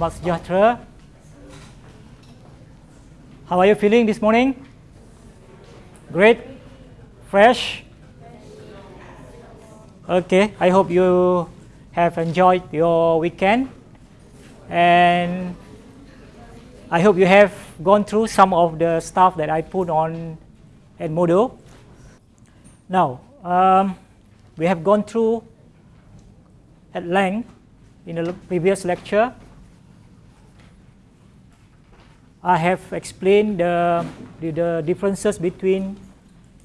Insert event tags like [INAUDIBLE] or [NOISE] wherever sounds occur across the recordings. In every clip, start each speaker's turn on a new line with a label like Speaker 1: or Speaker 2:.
Speaker 1: Selamat sejahtera. How are you feeling this morning? Great? Fresh? Okay, I hope you have enjoyed your weekend and I hope you have gone through some of the stuff that I put on Edmodo. Now, um, we have gone through at length in the previous lecture. I have explained the, the, differences between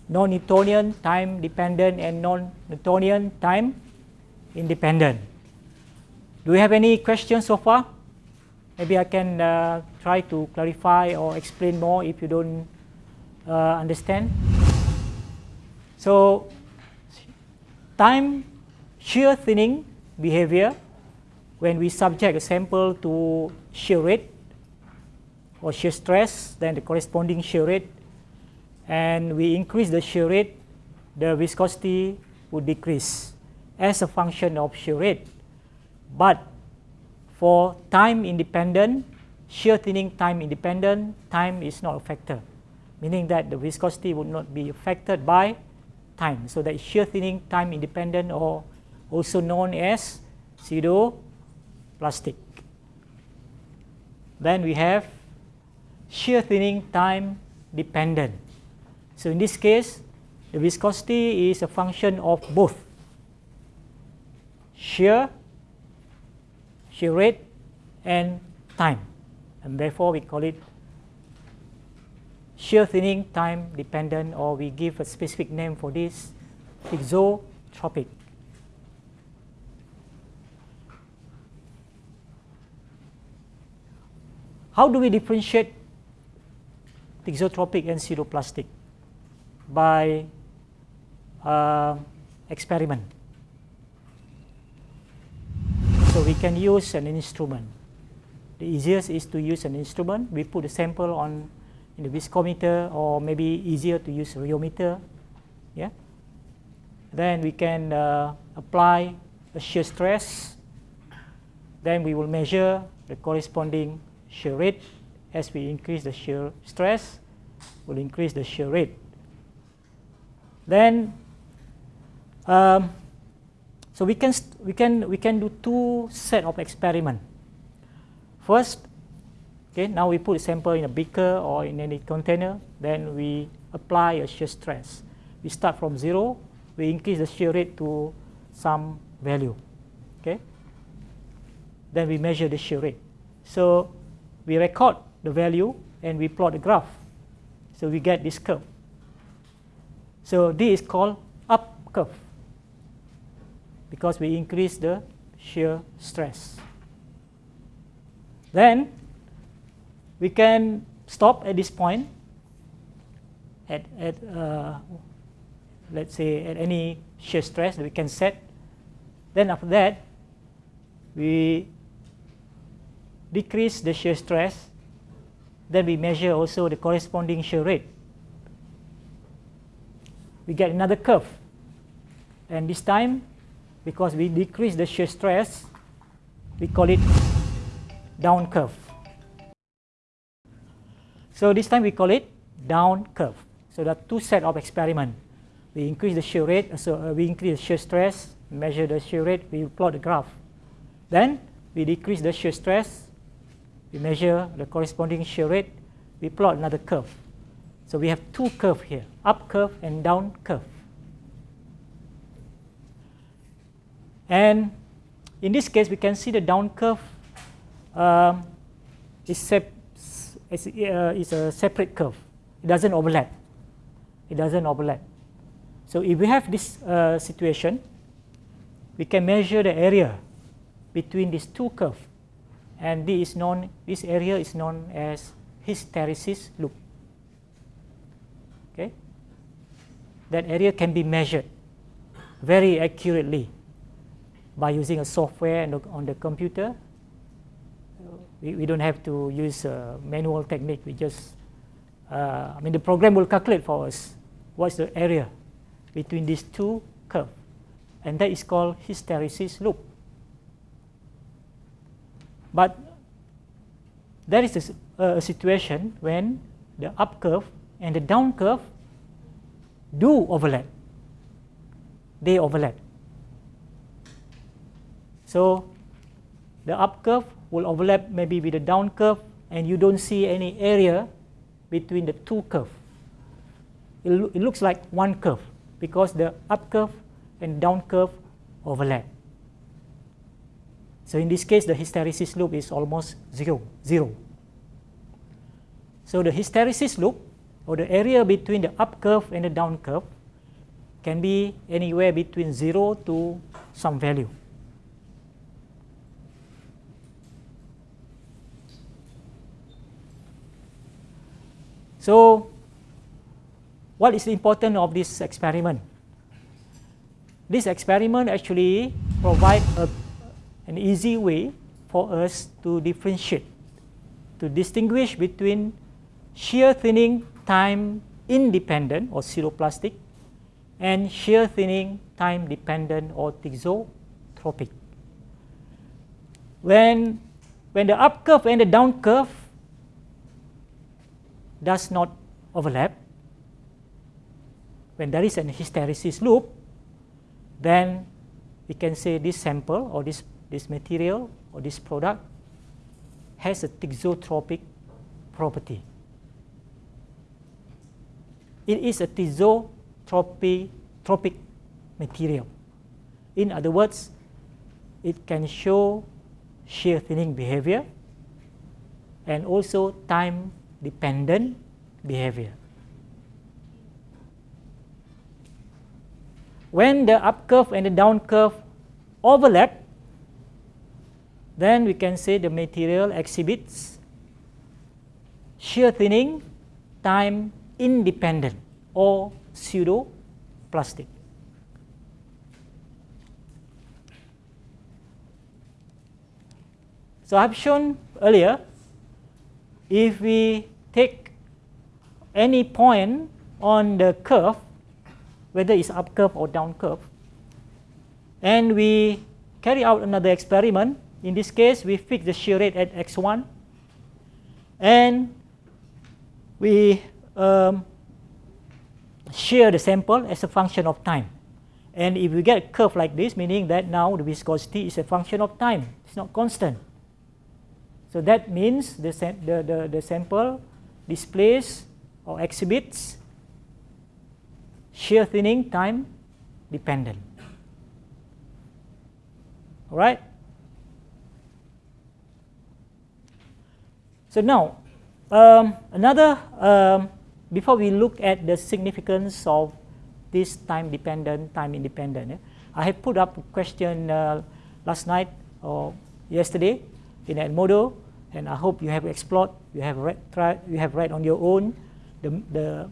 Speaker 1: non-Newtonian time dependent and non-Newtonian time independent. Do you have any questions so far? Maybe I can uh, try to clarify or explain more if you don't uh, understand. So, time shear thinning behavior when we subject a sample to shear rate or shear stress, then the corresponding shear rate, and we increase the shear rate, the viscosity would decrease as a function of shear rate. But for time independent, shear thinning time independent, time is not a factor, meaning that the viscosity would not be affected by time. So that shear thinning time independent or also known as pseudo plastic. Then we have shear thinning time dependent. So in this case, the viscosity is a function of both shear, shear rate, and time. And therefore, we call it shear thinning time dependent, or we give a specific name for this, thixotropic. How do we differentiate thixotropic and pseudoplastic? By uh, experiment. So we can use an instrument. The easiest is to use an instrument. We put a sample on in the viscometer or maybe easier to use rheometer. Yeah. Then we can uh, apply a shear stress. Then we will measure the corresponding shear rate. As we increase the shear stress, will increase the shear rate. Then, um, so we can we can we can do two set of experiment. First, okay, now we put a sample in a beaker or in any container. Then we apply a shear stress. We start from zero. We increase the shear rate to some value. Okay. Then we measure the shear rate. So we record the value and we plot the graph. So we get this curve. So this is called up curve because we increase the shear stress. Then we can stop at this point at, at uh, let's say at any shear stress that we can set. Then after that, we decrease the shear stress, then we measure also the corresponding shear rate. We get another curve. And this time, because we decrease the shear stress, we call it down curve. So this time we call it down curve. So there are two set of experiment. We increase the shear rate, so uh, we increase the shear stress, measure the shear rate, we plot the graph. Then we decrease the shear stress, we measure the corresponding shear rate, we plot another curve. So we have two curves here, up curve and down curve. And in this case, we can see the down curve um, is, uh, is a separate curve. It doesn't overlap. It doesn't overlap. So if we have this uh, situation, we can measure the area between these two curves and this is known this area is known as hysteresis loop. Okay? That area can be measured very accurately by using a software on the computer. We, we don't have to use a manual technique. We just uh, I mean the program will calculate for us what's the area between these two curves and that is called hysteresis loop but there is a, a situation when the up curve and the down curve do overlap. They overlap. So the up curve will overlap maybe with the down curve and you don't see any area between the two curves. It, lo it looks like one curve because the up curve and down curve overlap. So in this case, the hysteresis loop is almost zero, zero. So the hysteresis loop, or the area between the up curve and the down curve, can be anywhere between zero to some value. So what is the importance of this experiment? This experiment actually provide a, an easy way for us to differentiate, to distinguish between shear thinning time independent or pseudoplastic and shear thinning time dependent or thixotropic. When, when the up curve and the down curve does not overlap, when there is an hysteresis loop, then we can say this sample or this, this material or this product has a thixotropic property. It is a thixotropic material. In other words, it can show shear thinning behavior and also time dependent behavior. When the up curve and the down curve overlap, then we can say the material exhibits shear thinning time independent or pseudo plastic. So I've shown earlier, if we take any point on the curve, whether it's up curve or down curve, and we carry out another experiment, in this case we fix the shear rate at x1, and we um, shear the sample as a function of time. And if we get a curve like this, meaning that now the viscosity is a function of time, it's not constant. So that means the, the, the, the sample displays or exhibits shear thinning time dependent. All right? So now, um, another um, before we look at the significance of this time dependent, time independent, eh, I have put up a question uh, last night or yesterday in Edmodo, and I hope you have explored, you have read, tried, you have read on your own the, the,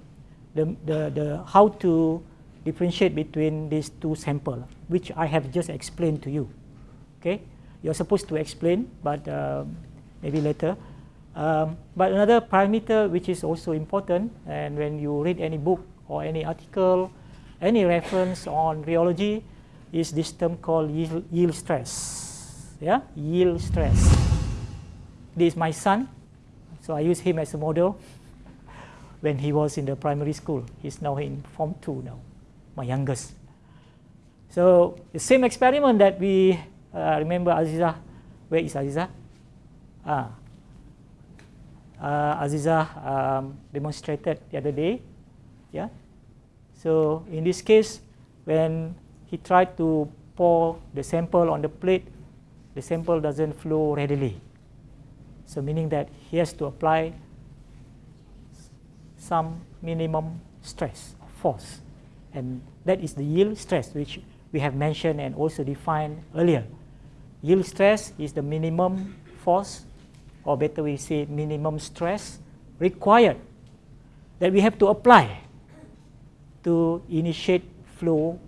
Speaker 1: the, the, the how to differentiate between these two samples, which I have just explained to you. Okay, you're supposed to explain, but uh, maybe later. Um, but another parameter which is also important, and when you read any book or any article, any reference on rheology, is this term called yield, yield stress. Yeah, yield stress. This is my son, so I use him as a model [LAUGHS] when he was in the primary school. He's now in Form 2 now, my youngest. So the same experiment that we uh, remember Aziza. Where is Aziza? Ah, uh, Aziza um, demonstrated the other day. Yeah. So in this case, when he tried to pour the sample on the plate, the sample doesn't flow readily. So meaning that he has to apply some minimum stress, force. And that is the yield stress, which we have mentioned and also defined earlier. Yield stress is the minimum force or better we say minimum stress required that we have to apply to initiate flow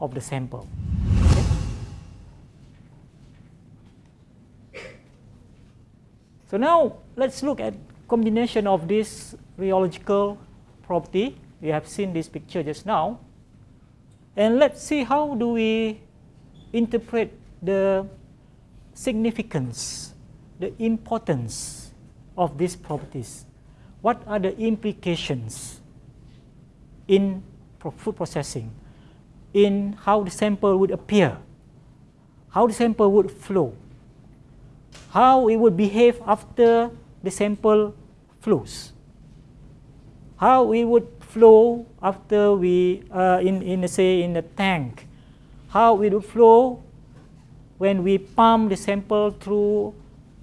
Speaker 1: of the sample. Okay? So now let's look at combination of this rheological property. We have seen this picture just now. And let's see how do we interpret the significance the importance of these properties? What are the implications in food processing, in how the sample would appear, how the sample would flow, how it would behave after the sample flows, how it would flow after we, uh, in, in say in a tank, how it would flow when we pump the sample through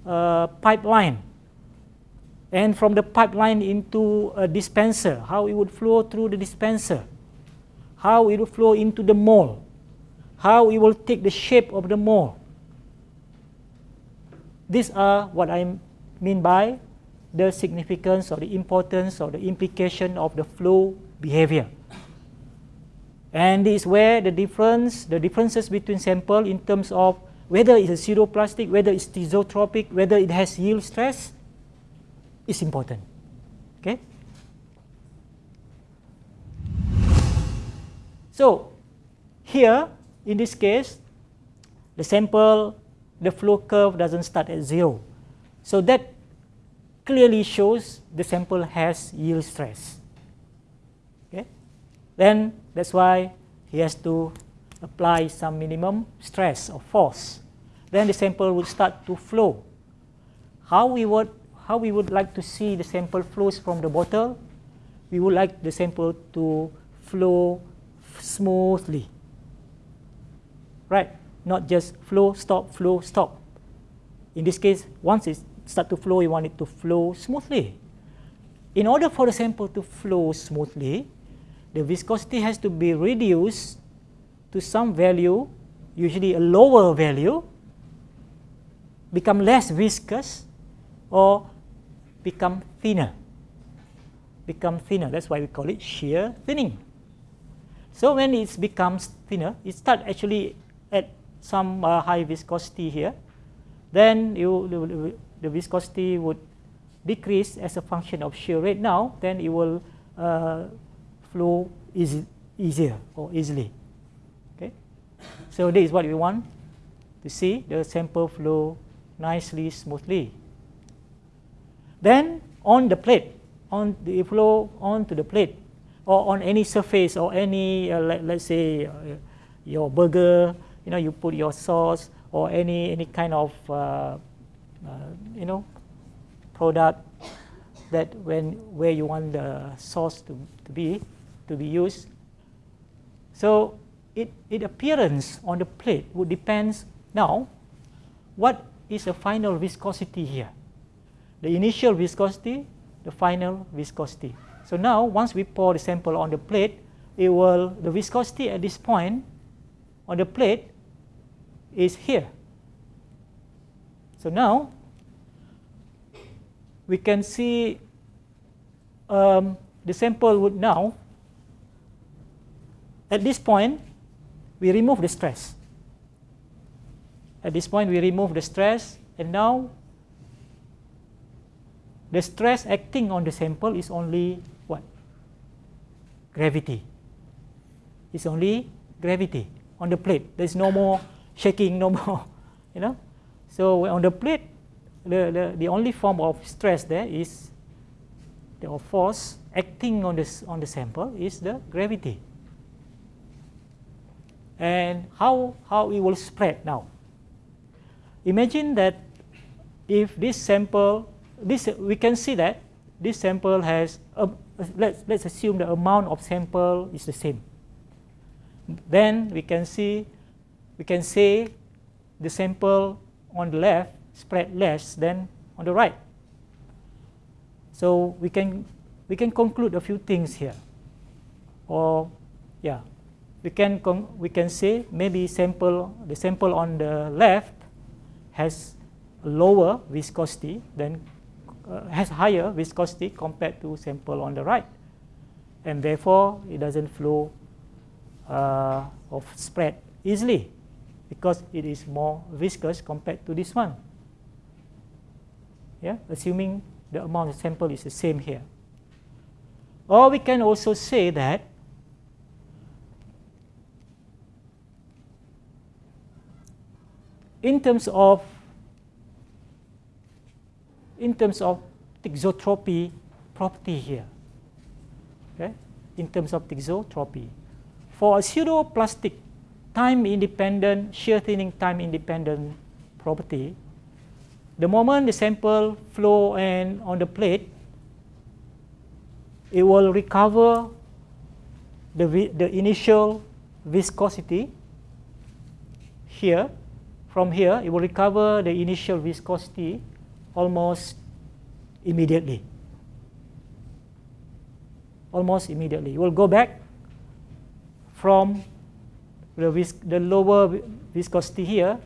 Speaker 1: Uh, pipeline and from the pipeline into a dispenser, how it would flow through the dispenser, how it would flow into the mold, how it will take the shape of the mold. These are what I mean by the significance or the importance or the implication of the flow behavior. And this is where the difference, the differences between sample in terms of whether it's a pseudoplastic, whether it's thixotropic, whether it has yield stress, is important. Okay? So, here, in this case, the sample, the flow curve doesn't start at zero. So that clearly shows the sample has yield stress. Okay? Then that's why he has to apply some minimum stress or force. Then the sample will start to flow. How we would how we would like to see the sample flows from the bottle? We would like the sample to flow smoothly. Right? Not just flow, stop, flow, stop. In this case, once it start to flow, you want it to flow smoothly. In order for the sample to flow smoothly, the viscosity has to be reduced to some value, usually a lower value, become less viscous, or become thinner. Become thinner, that's why we call it shear thinning. So when it becomes thinner, it starts actually at some uh, high viscosity here, then you, the viscosity would decrease as a function of shear rate now, then it will uh, flow easy, easier or easily. So this is what we want to see the sample flow nicely, smoothly. Then on the plate, on the flow onto the plate, or on any surface or any uh, let, let's say uh, your burger, you know, you put your sauce or any any kind of uh, uh, you know, product that when where you want the sauce to, to be to be used. So it, it appearance on the plate would depends now what is the final viscosity here. The initial viscosity, the final viscosity. So now once we pour the sample on the plate, it will the viscosity at this point on the plate is here. So now we can see um, the sample would now, at this point, we remove the stress. At this point, we remove the stress, and now the stress acting on the sample is only what? Gravity. It's only gravity on the plate. There's no more shaking, no more, [LAUGHS] you know. So on the plate, the, the, the only form of stress there is the force acting on, this, on the sample is the gravity. And how, how it will spread now. Imagine that if this sample, this, we can see that this sample has, a, let's, let's assume the amount of sample is the same. Then we can see, we can say the sample on the left spread less than on the right. So we can we can conclude a few things here. Or yeah, we can we can say maybe sample the sample on the left has lower viscosity than uh, has higher viscosity compared to sample on the right, and therefore it doesn't flow uh, or spread easily because it is more viscous compared to this one. Yeah, assuming the amount of sample is the same here. Or we can also say that in terms of in terms of thixotropy property here. Okay? In terms of thixotropy. For a pseudoplastic time independent, shear thinning time independent property, the moment the sample flow and on the plate, it will recover the, the initial viscosity here. From here, it will recover the initial viscosity almost immediately. Almost immediately. It will go back from the, vis the lower viscosity here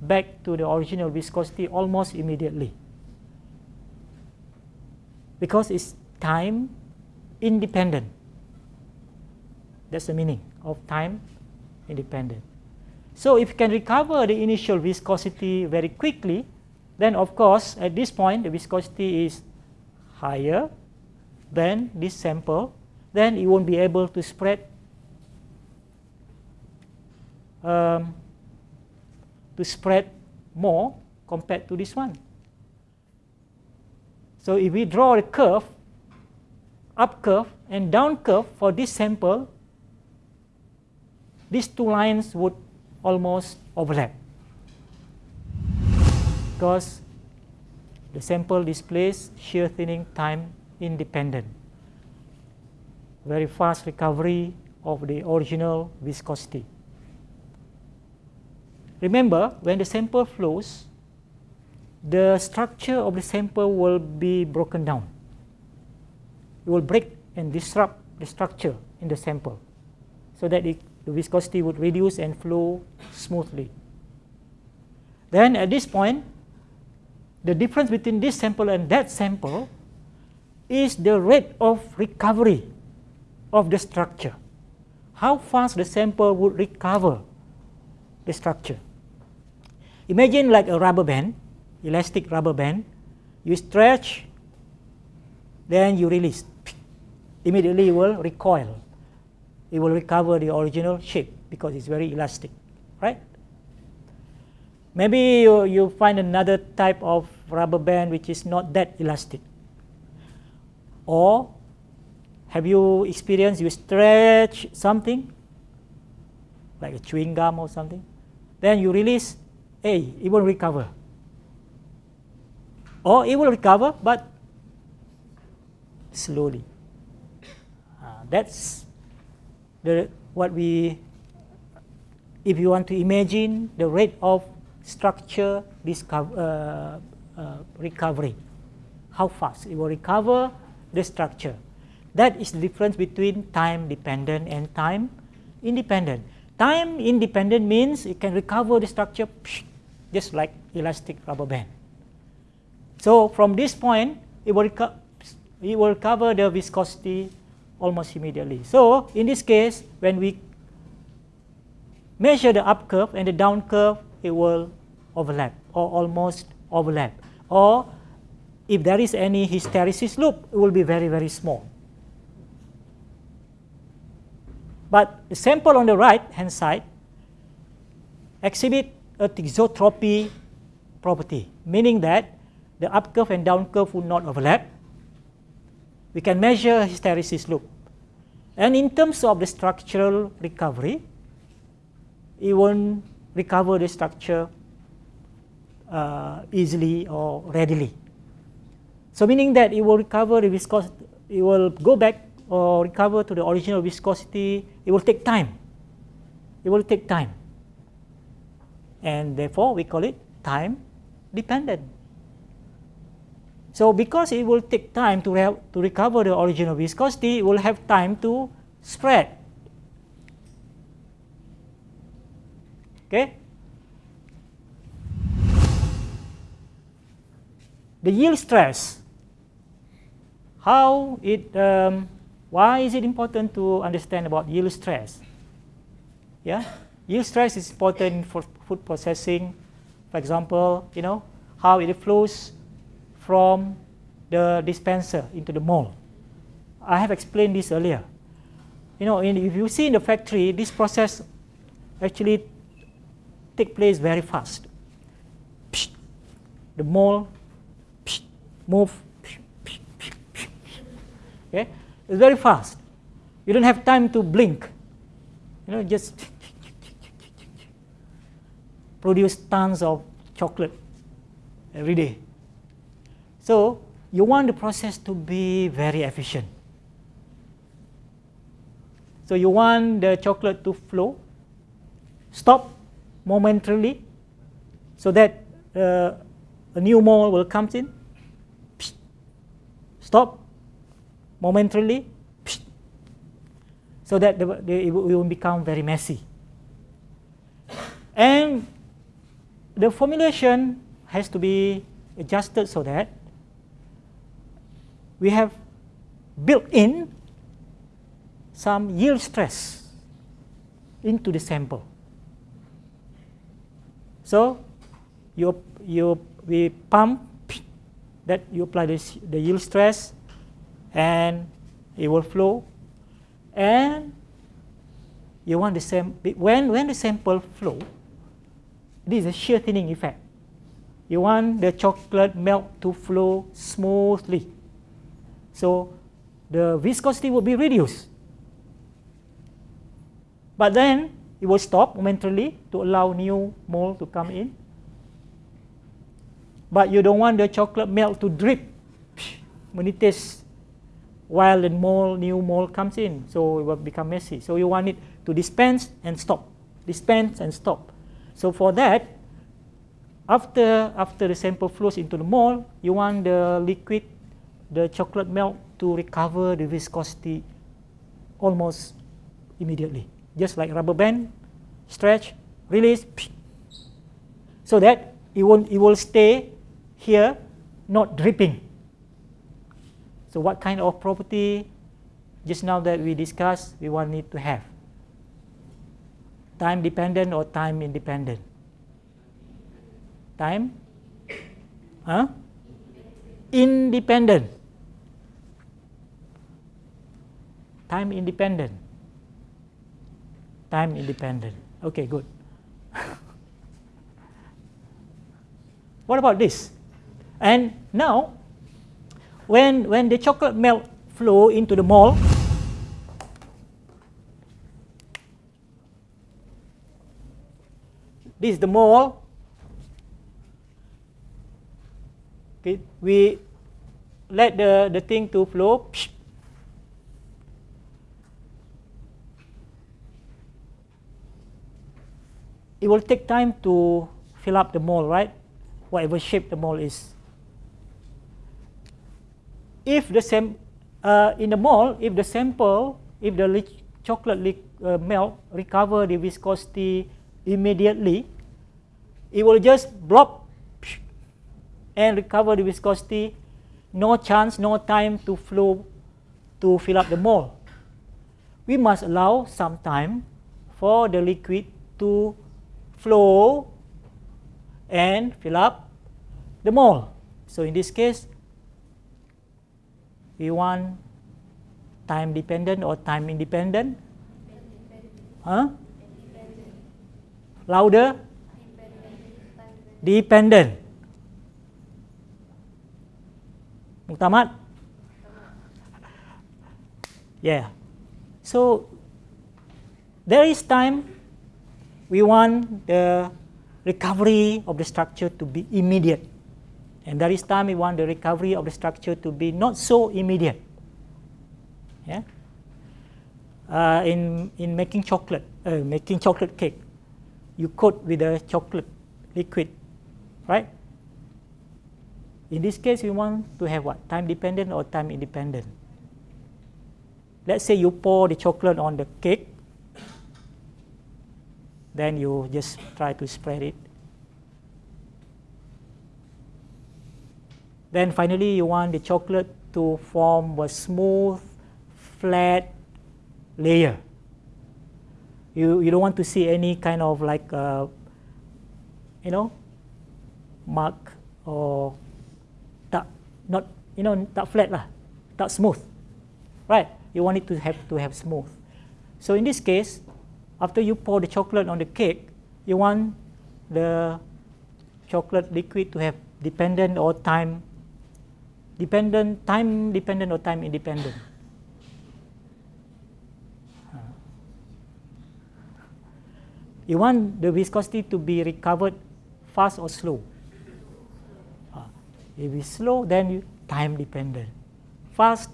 Speaker 1: back to the original viscosity almost immediately. Because it's time independent. That's the meaning of time independent. So if you can recover the initial viscosity very quickly, then of course at this point the viscosity is higher than this sample, then it won't be able to spread um, to spread more compared to this one. So if we draw a curve, up curve and down curve for this sample, these two lines would almost overlap because the sample displays shear thinning time independent. Very fast recovery of the original viscosity. Remember, when the sample flows, the structure of the sample will be broken down. It will break and disrupt the structure in the sample so that it, the viscosity would reduce and flow smoothly. Then at this point, the difference between this sample and that sample is the rate of recovery of the structure. How fast the sample would recover the structure. Imagine like a rubber band, elastic rubber band. You stretch, then you release. Immediately it will recoil. It will recover the original shape because it's very elastic, right? Maybe you, you find another type of rubber band which is not that elastic. Or have you experienced you stretch something like a chewing gum or something, then you release, A, it will recover. Or it will recover, but slowly. Uh, that's the what we, if you want to imagine the rate of structure discover, uh, uh, recovery, how fast it will recover the structure. That is the difference between time dependent and time independent. Time independent means it can recover the structure just like elastic rubber band. So from this point, it will, it will cover the viscosity almost immediately. So in this case, when we measure the up curve and the down curve, it will overlap or almost overlap. Or if there is any hysteresis loop, it will be very, very small. But the sample on the right hand side exhibit a thixotropy property, meaning that the up curve and down curve would not overlap. We can measure hysteresis loop. And in terms of the structural recovery, it won't recover the structure uh, easily or readily. So meaning that it will recover the viscosity, it will go back or recover to the original viscosity, it will take time. It will take time. And therefore, we call it time dependent. So because it will take time to, to recover the original viscosity, it will have time to spread. Okay? The yield stress, how it um, why is it important to understand about yield stress? Yeah, yield stress is important for food processing. For example, you know how it flows from the dispenser into the mold. I have explained this earlier. You know, in, if you see in the factory, this process actually take place very fast. The mold move Okay? It's very fast. You don't have time to blink. You know, just produce tons of chocolate every day. So you want the process to be very efficient. So you want the chocolate to flow, stop momentarily, so that uh, a new mole will come in, stop momentarily, so that the, the, it will become very messy. And the formulation has to be adjusted so that we have built in some yield stress into the sample. So you, you, we pump that you apply this, the yield stress and it will flow. And you want the same when when the sample flow this is a shear thinning effect. You want the chocolate milk to flow smoothly so the viscosity will be reduced but then it will stop momentarily to allow new mole to come in but you don't want the chocolate milk to drip when it is while the mole, new mole comes in. So it will become messy. So you want it to dispense and stop, dispense and stop. So for that, after, after the sample flows into the mole, you want the liquid, the chocolate milk to recover the viscosity almost immediately. Just like rubber band, stretch, release, so that it, won't, it will stay here, not dripping. So what kind of property just now that we discussed we want it to have? Time dependent or time independent? Time? Huh? Independent. Time independent. Time independent. Okay, good. [LAUGHS] what about this? And now when, when the chocolate milk flow into the mole, this is the mole. Okay, we let the, the thing to flow. It will take time to fill up the mole, right? Whatever shape the mole is if the same uh, in the mole, if the sample, if the chocolate uh, milk recover the viscosity immediately, it will just blob and recover the viscosity. No chance, no time to flow to fill up the mole. We must allow some time for the liquid to flow and fill up the mole. So in this case, we want time dependent or time independent? Huh? Louder? Dependent. Muktamad? Yeah. So there is time we want the recovery of the structure to be immediate. And there is time we want the recovery of the structure to be not so immediate. Yeah? Uh, in, in making chocolate, uh, making chocolate cake, you coat with a chocolate liquid, right? In this case, we want to have what? Time dependent or time independent? Let's say you pour the chocolate on the cake, then you just try to spread it Then finally, you want the chocolate to form a smooth, flat layer. You, you don't want to see any kind of like, uh, you know, mark or tak, not, you know, tak flat lah, tak smooth, right? You want it to have to have smooth. So in this case, after you pour the chocolate on the cake, you want the chocolate liquid to have dependent or time dependent, time dependent or time independent. You want the viscosity to be recovered fast or slow. Ah, if it's slow, then time dependent. Fast,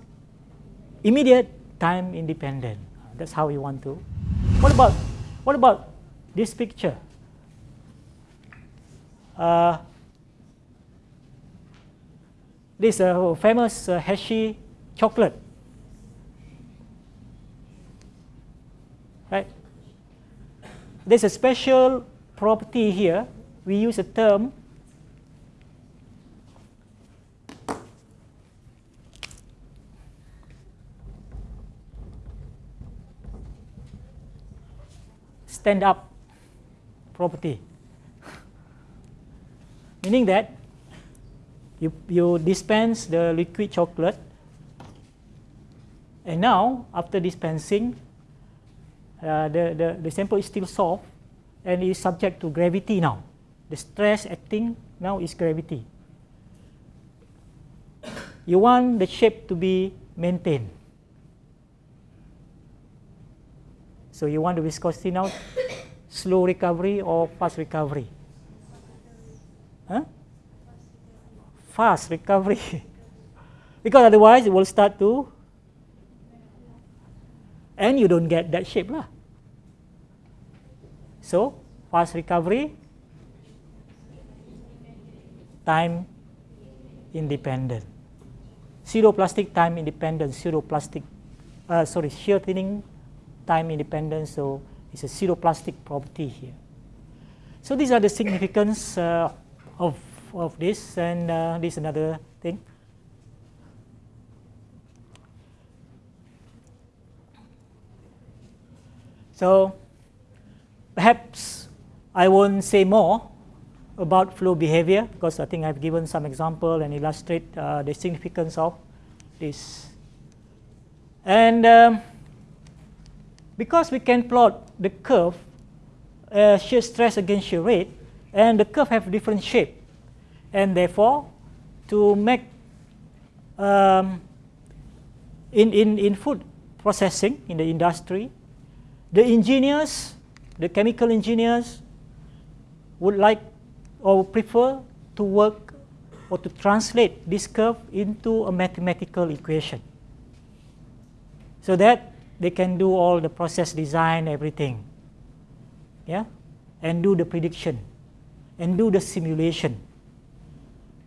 Speaker 1: immediate, time independent. That's how you want to what about what about this picture? Uh, this uh, famous uh, Hershey chocolate. Right? There's a special property here. We use a term stand up property. [LAUGHS] Meaning that you, you dispense the liquid chocolate and now after dispensing uh, the, the, the sample is still soft and is subject to gravity now. The stress acting now is gravity. [COUGHS] You want the shape to be maintained. So you want the viscosity now, slow recovery or fast recovery? Huh? Fast recovery. [LAUGHS] because otherwise it will start to, and you don't get that shape. Lah. So fast recovery, time independent. Pseudo plastic time independent, pseudo plastic, uh, sorry, shear thinning time independent, so it's a zero plastic property here. So these are the significance uh, of, of this, and uh, this is another thing. So perhaps I won't say more about flow behavior because I think I've given some example and illustrate uh, the significance of this. And um, because we can plot the curve uh, shear stress against shear rate and the curve have different shape. And therefore to make um, in, in, in food processing in the industry the engineers the chemical engineers would like or prefer to work or to translate this curve into a mathematical equation. So that they can do all the process design, everything. Yeah? And do the prediction and do the simulation.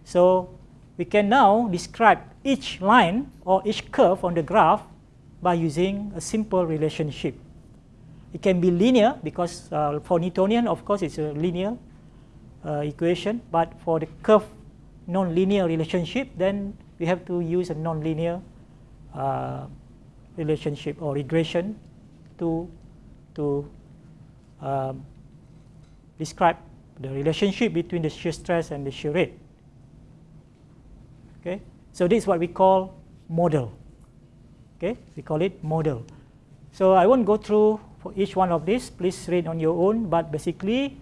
Speaker 1: So we can now describe each line or each curve on the graph by using a simple relationship. It can be linear because uh, for Newtonian, of course, it's a linear uh, equation, but for the curve non-linear relationship, then we have to use a non-linear uh, relationship or regression to, to um, describe the relationship between the shear stress and the shear rate. Okay, so this is what we call model. Okay, we call it model. So I won't go through for each one of these. Please read on your own. But basically,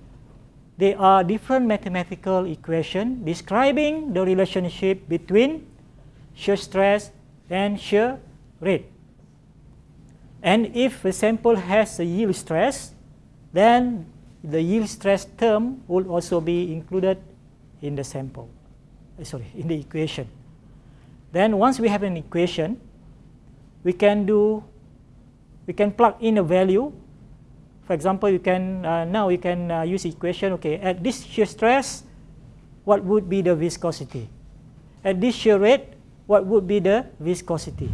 Speaker 1: they are different mathematical equations describing the relationship between shear stress and shear rate. And if a sample has a yield stress, then the yield stress term will also be included in the sample, uh, sorry, in the equation. Then once we have an equation, we can do, we can plug in a value. For example, you can, uh, now you can uh, use equation, okay, at this shear stress, what would be the viscosity? At this shear rate, what would be the viscosity?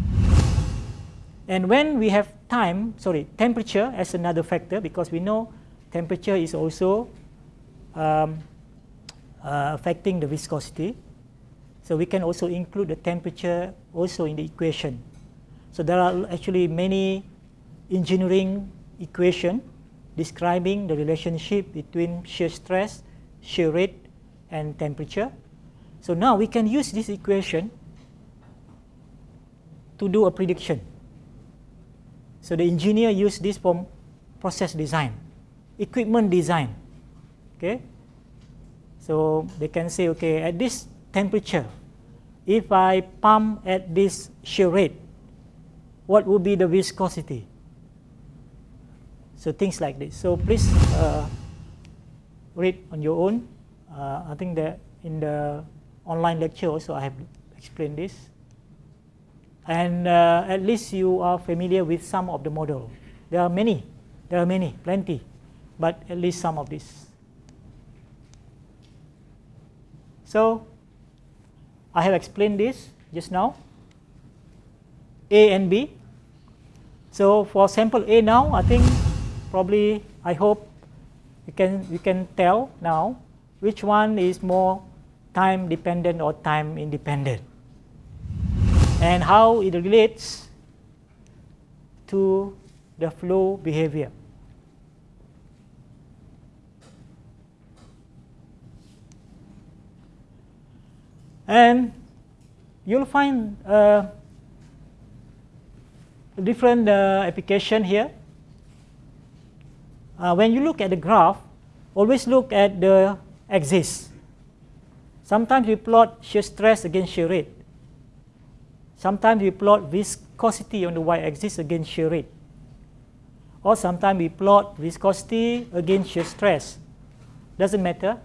Speaker 1: And when we have time, sorry, temperature as another factor because we know temperature is also um, uh, affecting the viscosity. So we can also include the temperature also in the equation. So there are actually many engineering equation describing the relationship between shear stress, shear rate, and temperature. So now we can use this equation to do a prediction. So the engineer use this for process design, equipment design. Okay. So they can say, okay, at this temperature, if I pump at this shear rate, what would be the viscosity? So things like this. So please uh, read on your own. Uh, I think that in the online lecture also I have explained this. And uh, at least you are familiar with some of the model. There are many, there are many, plenty, but at least some of this. So I have explained this just now. A and B. So for sample A now, I think probably I hope you can you can tell now which one is more time dependent or time independent and how it relates to the flow behavior. And you'll find different uh, application here. Uh, when you look at the graph, always look at the axis. Sometimes we plot shear stress against shear rate. Sometimes we plot viscosity on the y-axis against shear rate. Or sometimes we plot viscosity against shear stress. Doesn't matter.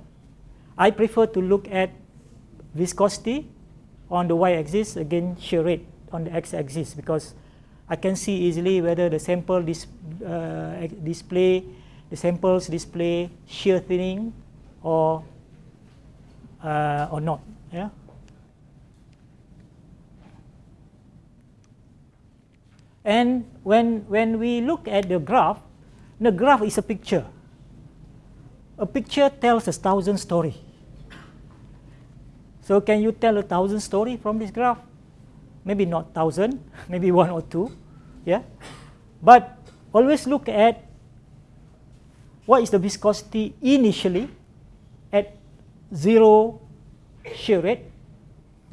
Speaker 1: I prefer to look at viscosity on the y-axis against shear rate on the x-axis because I can see easily whether the sample dis uh, display the samples display shear thinning or uh, or not. Yeah. And when, when we look at the graph, the graph is a picture. A picture tells a thousand story. So can you tell a thousand story from this graph? Maybe not thousand, [LAUGHS] maybe one or two, yeah. But always look at what is the viscosity initially at zero shear rate.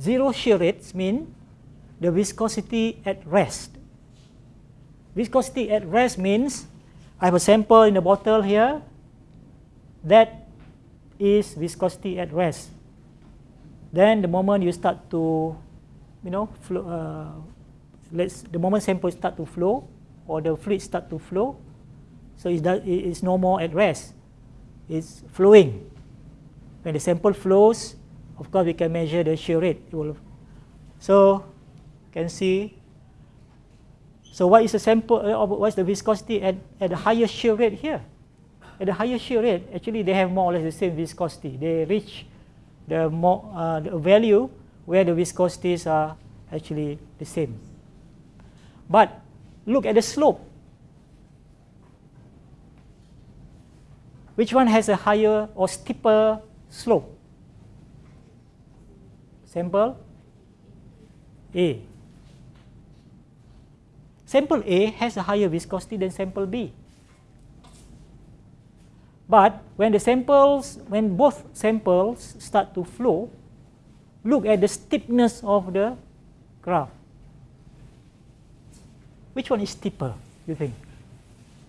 Speaker 1: Zero shear rates mean the viscosity at rest. Viscosity at rest means I have a sample in the bottle here. That is viscosity at rest. Then the moment you start to, you know, flow, uh, let's the moment sample start to flow or the fluid start to flow, so it's, it's no more at rest. It's flowing. When the sample flows, of course we can measure the shear rate. so you can see so what is the sample, uh, what is the viscosity at, at the higher shear rate here? At the higher shear rate, actually they have more or less the same viscosity. They reach the, more, uh, the value where the viscosities are actually the same. But look at the slope. Which one has a higher or steeper slope? Sample A. Sample A has a higher viscosity than sample B. But when the samples, when both samples start to flow, look at the steepness of the graph. Which one is steeper, you think?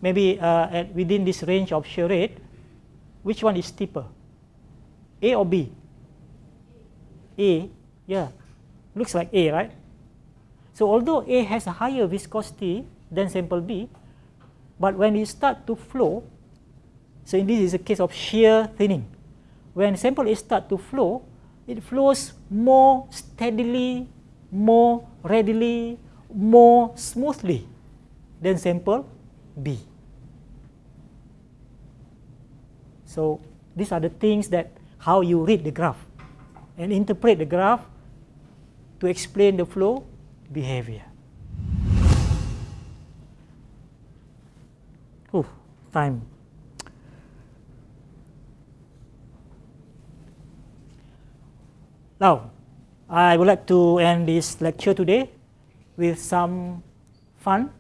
Speaker 1: Maybe uh, at within this range of shear rate, which one is steeper? A or B? A, yeah. Looks like A, right? So although A has a higher viscosity than sample B, but when it start to flow, so in this is a case of shear thinning. When sample A start to flow, it flows more steadily, more readily, more smoothly than sample B. So these are the things that how you read the graph and interpret the graph to explain the flow behavior. Oh, time. Now, I would like to end this lecture today with some fun.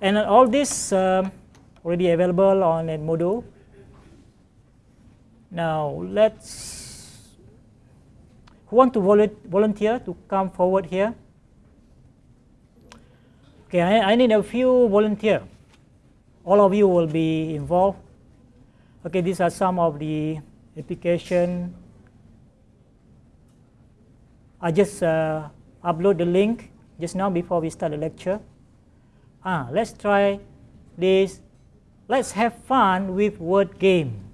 Speaker 1: And all this um, already available on Edmodo. Now, let's who want to volunteer to come forward here? Okay, I, I need a few volunteer. All of you will be involved. Okay, these are some of the application. I just uh, upload the link just now before we start the lecture. Ah, let's try this. Let's have fun with word game.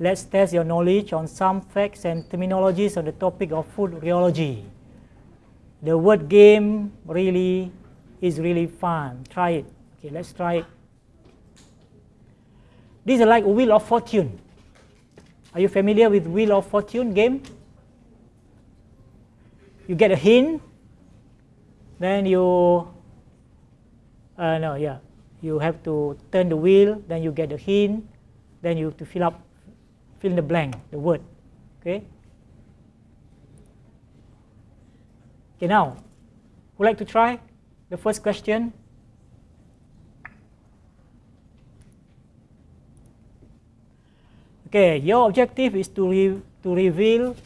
Speaker 1: Let's test your knowledge on some facts and terminologies on the topic of food rheology. The word game really is really fun. Try it. Okay, let's try it. This is like Wheel of Fortune. Are you familiar with Wheel of Fortune game? You get a hint, then you, uh, no, yeah, you have to turn the wheel, then you get a hint, then you have to fill up fill in the blank, the word. Okay. Okay, now, would like to try the first question? Okay, your objective is to, re to reveal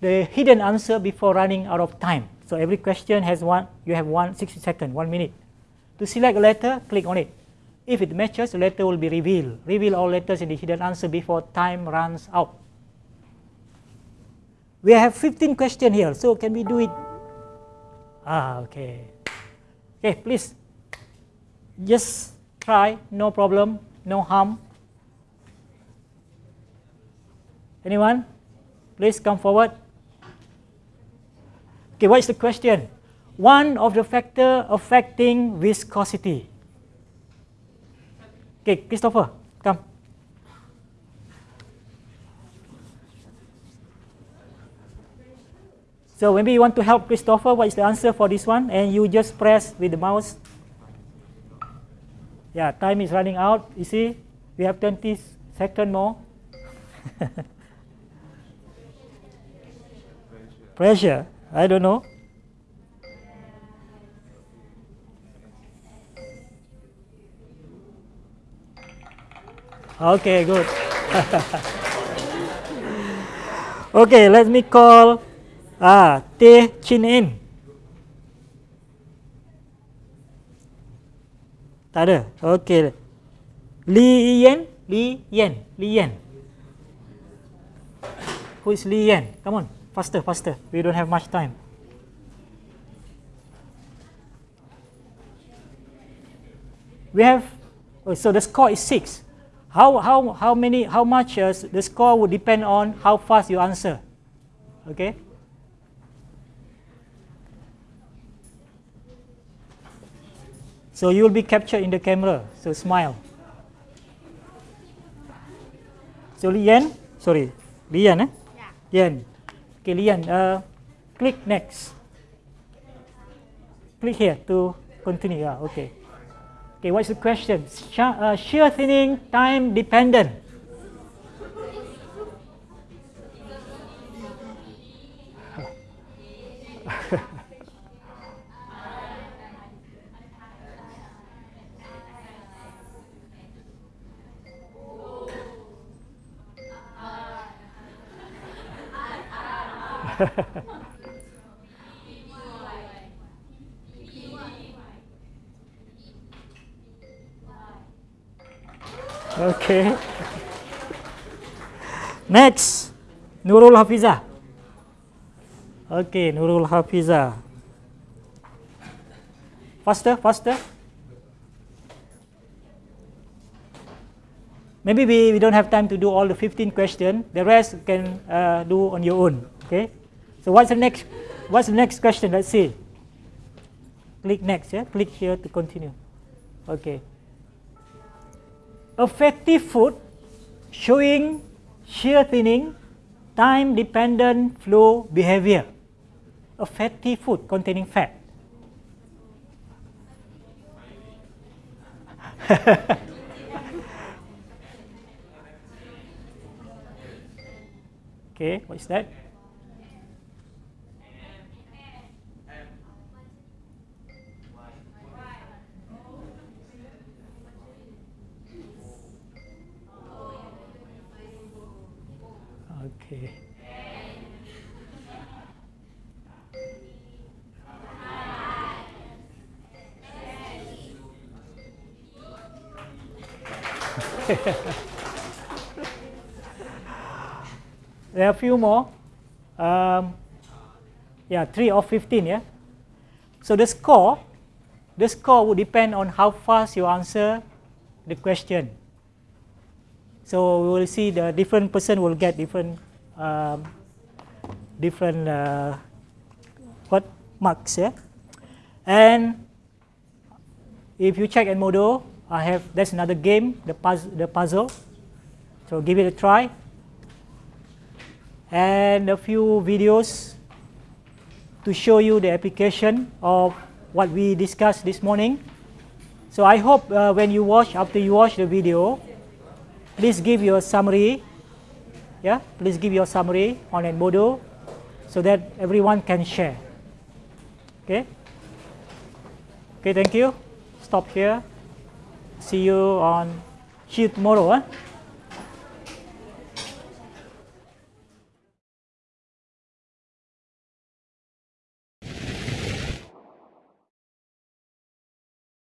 Speaker 1: the hidden answer before running out of time. So every question has one, you have one 60 seconds, one minute. To select a letter, click on it. If it matches, the letter will be revealed. Reveal all letters in the hidden answer before time runs out. We have 15 questions here, so can we do it? Ah, okay. Okay, please. Just try, no problem, no harm. Anyone? Please come forward. Okay, what is the question? One of the factor affecting viscosity. Okay, Christopher, come. So maybe you want to help Christopher, what is the answer for this one? And you just press with the mouse. Yeah, time is running out. You see, we have 20 seconds more. [LAUGHS] Pressure, I don't know. Okay, good. [LAUGHS] okay, let me call ah, Teh Chin In. Tak ada. Okay. Li Yen, Li Yen, Li Yen. Who is Li Yen? Come on, faster, faster. We don't have much time. We have, oh, so the score is six. How, how, how many, how much uh, the score would depend on how fast you answer. Okay? So you will be captured in the camera. So smile. So Lian, sorry, Lian, eh? Yeah. Lian. Okay, Lian, uh, click next. Click here to continue. Yeah, okay. Okay, what's the question? Sh uh, shear thinning time dependent. [LAUGHS] Okay. Next, Nurul Hafizah. Okay, Nurul Hafizah. Faster, faster. Maybe we, we don't have time to do all the 15 questions. The rest can uh, do on your own. Okay. So what's the next? What's the next question? Let's see. Click next. Yeah. Click here to continue. Okay a fatty food showing shear thinning, time dependent flow behavior. A fatty food containing fat. [LAUGHS] okay, what is that? [LAUGHS] There are a few more. Um, Yeah, 3 of 15, yeah. So the score, the score would depend on how fast you answer the question. So we will see the different person will get different um, different uh, what marks, yeah. And if you check Edmodo, I have that's another game, the puzzle, the puzzle. So give it a try. And a few videos to show you the application of what we discussed this morning. So I hope uh, when you watch, after you watch the video, please give your summary. Yeah, please give your summary on Edmodo so that everyone can share. Okay. Okay, thank you. Stop here. See you on see you tomorrow.